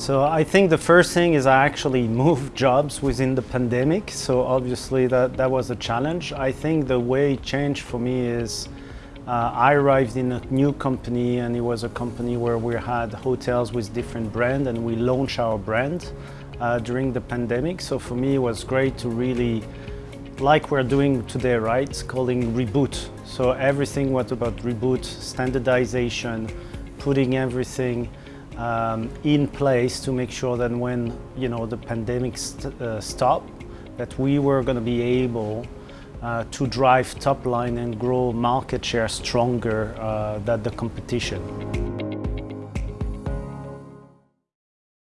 So I think the first thing is I actually moved jobs within the pandemic. So obviously that, that was a challenge. I think the way it changed for me is uh, I arrived in a new company and it was a company where we had hotels with different brand and we launched our brand uh, during the pandemic. So for me it was great to really, like we're doing today, right, calling reboot. So everything was about reboot, standardization, putting everything um, in place to make sure that when you know the pandemic st uh, stopped, that we were going to be able uh, to drive top line and grow market share stronger uh, than the competition.